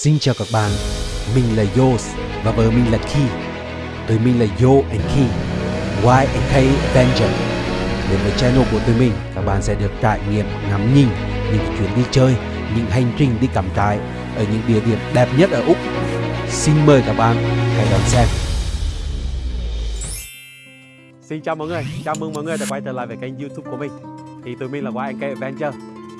Xin chào các bạn, mình là Yos và vợ mình là Ki. Tụi mình là Yo and Ki, Y and K Avenger. Đến với channel của tụi mình, các bạn sẽ được trải nghiệm ngắm nhìn những chuyến đi chơi, những hành trình đi cắm trại ở những địa điểm đẹp nhất ở Úc. Xin mời các bạn hãy đón xem. Xin chào mọi người, chào mừng mọi người đã quay trở lại với kênh youtube của mình Thì tụi mình là YNK Adventure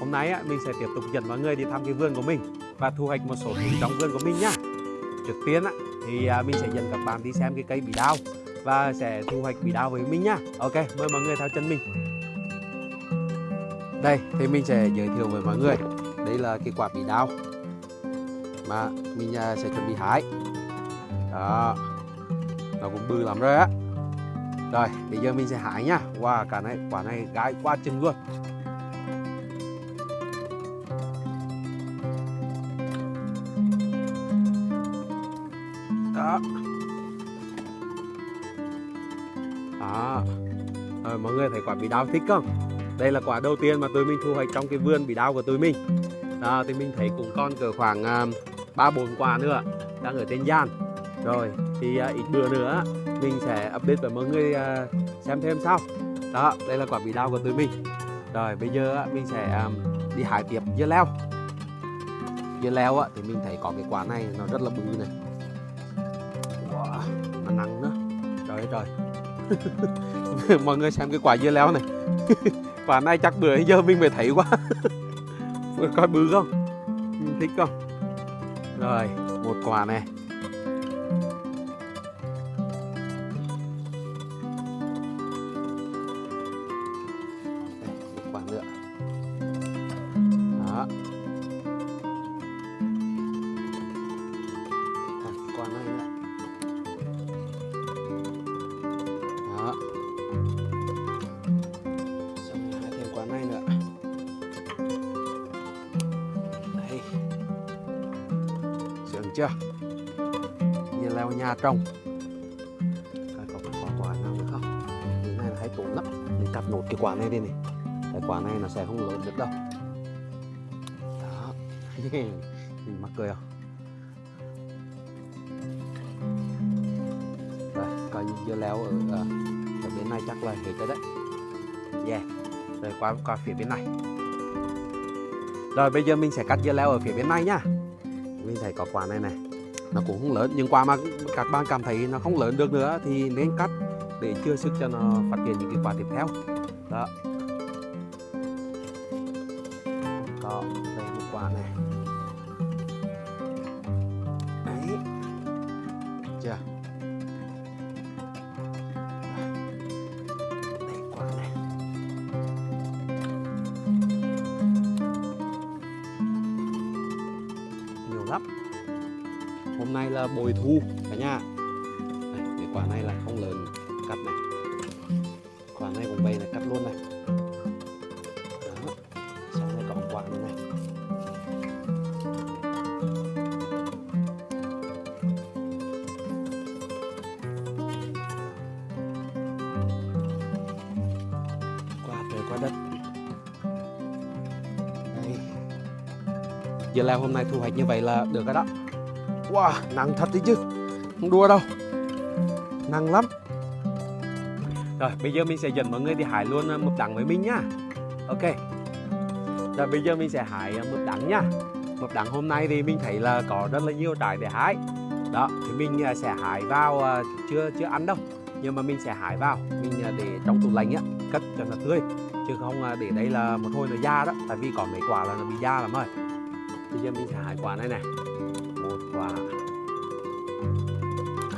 Hôm nay á, mình sẽ tiếp tục dẫn mọi người đi thăm cái vườn của mình và thu hoạch một số thứ trong vườn của mình nhá. Trước tiên á, thì à, mình sẽ dẫn các bạn đi xem cái cây bị đau Và sẽ thu hoạch bị đau với mình nhá. Ok, mời mọi người theo chân mình. Đây, thì mình sẽ giới thiệu với mọi người. Đây là cái quả bị đau Mà mình à, sẽ chuẩn bị hái. Đó. Nó cũng bự lắm rồi á. Rồi, bây giờ mình sẽ hái nhá. Wow, cả này quả này gái quá chừng luôn. Đó. Đó. Rồi, mọi người thấy quả bí đao thích không? Đây là quả đầu tiên mà tụi mình thu hoạch trong cái vườn bí đao của tụi mình. Đó, thì mình thấy cũng còn cỡ khoảng à, ba bốn quả nữa đang ở trên gian. Rồi, thì uh, ít bữa nữa mình sẽ update với mọi người uh, xem thêm sau đó đây là quả bí đao của tụi mình rồi bây giờ uh, mình sẽ um, đi hái tiếp dưa leo dưa leo uh, thì mình thấy có cái quả này nó rất là bự này wow, mà nặng nữa trời ơi trời. Mọi người xem cái quả dưa leo này. Quả này chắc bữa giờ mình mới thấy quá. Coi bự không? Mình thích không? Rồi một quả này quả nữa. Chưa? Như leo nhà trồng. Coi có quả quả nào nữa không? Cái này là hay tốn lắm. Mình cắt nốt cái quả này đi này. Cái quả này nó sẽ không lớn được đâu. Đó. Mình mắc cười không? Rồi coi như dưa leo ở, ở, ở bên này chắc là hết rồi đấy. Yeah. Rồi qua qua phía bên này. Rồi bây giờ mình sẽ cắt dưa leo ở phía bên này nhá mình thấy có quả này này. Nó cũng không lớn, nhưng quả mà các bạn cảm thấy nó không lớn được nữa thì nên cắt để chưa sức cho nó phát triển những cái quả tiếp theo. Đó. Hôm nay là bồi thu, cả nhà. Cái quả này là không lớn cắt này. Quả này cũng vậy này cắt luôn này. Đó sau này quả nữa này. Qua trời qua đất. Đây. Giờ là hôm nay thu hoạch như vậy là được rồi đó. Wow, nặng thật đấy chứ. Không đua đâu. Nặng lắm. Rồi, bây giờ mình sẽ dẫn mọi người đi hái luôn à, mực đắng với mình nhá. Ok. Rồi, bây giờ mình sẽ hái à, mực đắng nhá. Mực đắng hôm nay thì mình thấy là có rất là nhiều trái để hái. Đó, thì mình à, sẽ hái vào Chưa chưa ăn đâu. Nhưng mà mình sẽ hái vào Mình để trong tủ lạnh á Cất cho nó tươi. Chứ không để đây là một hồi nó da đó. Tại vì có mấy quả là nó bị da lắm rồi. Bây giờ mình sẽ hái quả này này một quả.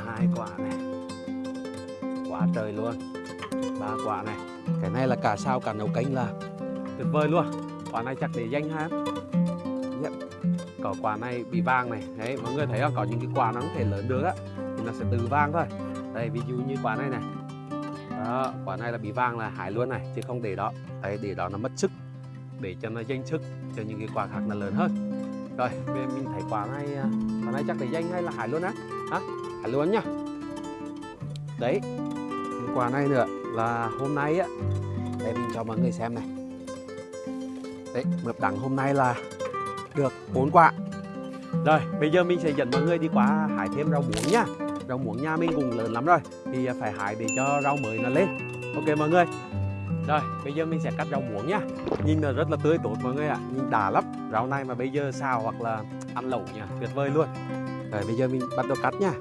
Hai quả này. Quả trời luôn. Ba quả này. Cái này là cả sao cả nấu canh là tuyệt vời luôn. Quả này chắc để danh ha. Yep. có quả này bị vàng này. Đấy, mọi người thấy không? Có những cái quả nó không thể lớn được á. Thì nó sẽ từ vàng thôi. Đây, ví dụ như quả này này. Đó, quả này là bị vàng là hại luôn này, chứ không để đó. Đấy, để đó nó mất sức. Để cho nó danh sức cho những cái quả khác nó lớn hơn rồi bây mình thấy quả này à, quả này chắc để danh hay là hải luôn á? Hả? Hải luôn nhá. Đấy quả này nữa là hôm nay á để mình cho mọi người xem này. Đấy mượp đắng hôm nay là được bốn quả Rồi, bây giờ mình sẽ dẫn mọi người đi qua hải thêm rau muống nhá, Rau muống nhà mình cũng lớn lắm rồi, thì phải hải để cho rau mới nó lên. Ok mọi người. Rồi, bây giờ mình sẽ cắt rau muống nha. Nhìn là rất là tươi tốt mọi người ạ, nhìn đã lắm. Rau này mà bây giờ xào hoặc là ăn lẩu nha, tuyệt vời luôn. Rồi, bây giờ mình bắt đầu cắt nha.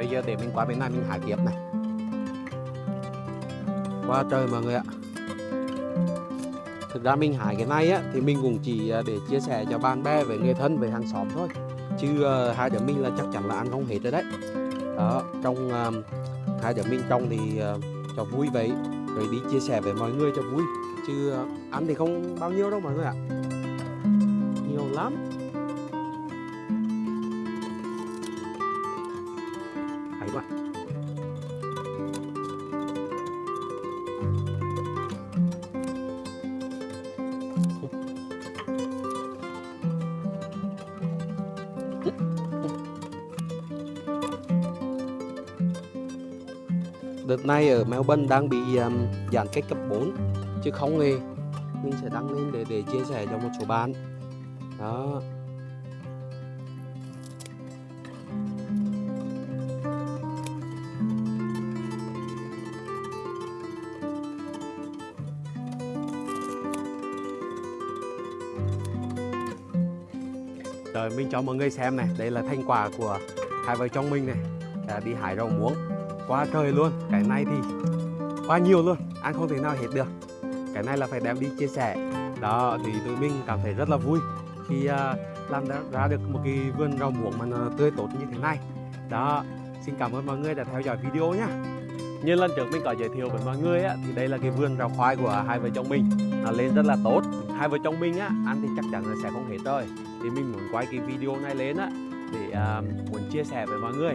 Bây giờ để mình qua bên này mình hái tiếp này. Qua trời mọi người ạ. Thực ra mình hái cái này á thì mình cũng chỉ à, để chia sẻ cho bạn bè với người thân với hàng xóm thôi. Chứ uh, hai đứa mình là chắc chắn là ăn không hết rồi đấy. Đó, trong uh, hai đứa mình trồng thì uh, cho vui vậy. Rồi đi chia sẻ với mọi người cho vui. Chứ ăn thì không bao nhiêu đâu mọi người ạ. Nhiều lắm. Quá Đợt này ở Melbourne đang bị um, giãn cách cấp 4 chứ không nghe mình sẽ đăng lên để để chia sẻ cho một số bạn. Đó. Rồi mình cho mọi người xem này, đây là thành quả của hai vợ chồng mình này. À, Đi hái rau muống, quá trời luôn. Cái này thì quá nhiều luôn, ăn không thể nào hết được. Cái này là phải đem đi chia sẻ. Đó, thì tụi mình cảm thấy rất là vui Khi à, làm ra, được một cái vườn rau muống mà tươi tốt như thế này. Đó, xin cảm ơn mọi người đã theo dõi video nhé như lần trước mình có giới thiệu với mọi người á, thì đây là cái vườn rau khoai của hai vợ chồng mình. Nó lên rất là tốt hai vợ chồng mình á ăn thì chắc chắn là sẽ không hết rồi. Thì mình muốn quay cái video này lên á để uh, muốn chia sẻ với mọi người.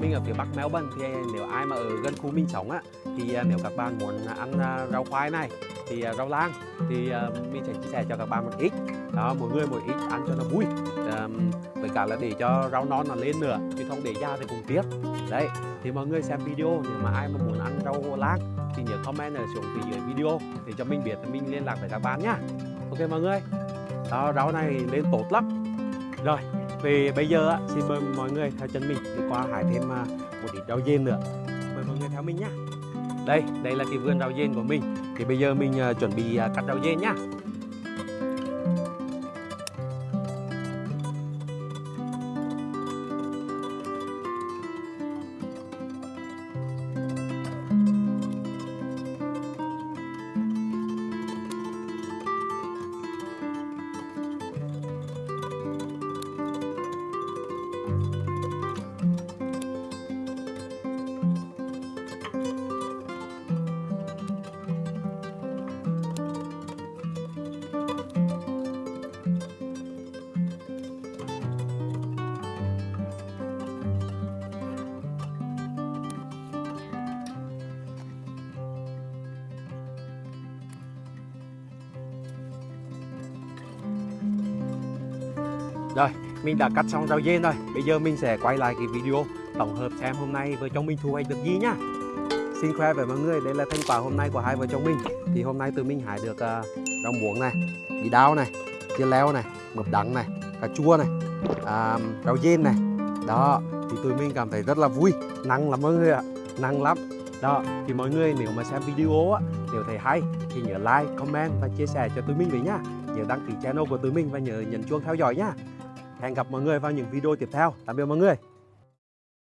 Mình ở phía bắc Melbourne thì nếu ai mà ở gần khu mình sống á thì uh, nếu các bạn muốn ăn uh, rau khoai này thì uh, rau lang thì uh, mình sẽ chia sẻ cho các bạn một ít. Đó mỗi người một ít ăn cho nó vui. Uh, với cả là để cho rau non nó lên nữa chứ không để ra thì cũng tiếc. Đấy thì mọi người xem video nếu mà ai mà muốn ăn rau lang thì nhớ comment ở xuống phía dưới video để cho mình biết mình liên lạc với các bạn nhá. Ok mọi người đó rau này lên tốt lắm. Rồi vì bây giờ á, xin mời mọi người theo chân mình đi qua hải thêm à, một ít rau dên nữa. Mời mọi người theo mình nhá. Đây đây là cái vườn rau dên của mình. Thì bây giờ mình à, chuẩn bị à, cắt rau dên nhá. Rồi, mình đã cắt xong rau dên rồi. Bây giờ mình sẽ quay lại cái video tổng hợp xem hôm nay vợ chồng mình thu hoạch được gì nhá. Xin khoe với mọi người, đây là thành quả hôm nay của hai vợ chồng mình. Thì hôm nay tụi mình hái được uh, rau muống này, bí đao này, chia leo này, mực đắng này, cà chua này, uh, rau dên này. Đó, thì tụi mình cảm thấy rất là vui, năng lắm mọi người ạ, năng lắm. Đó, thì mọi người nếu mà xem video á, nếu thấy hay thì nhớ like, comment và chia sẻ cho tụi mình với nhá. Nhớ đăng ký channel của tụi mình và nhớ nhấn chuông theo dõi nhá. Hẹn gặp mọi người vào những video tiếp theo. Tạm biệt mọi người.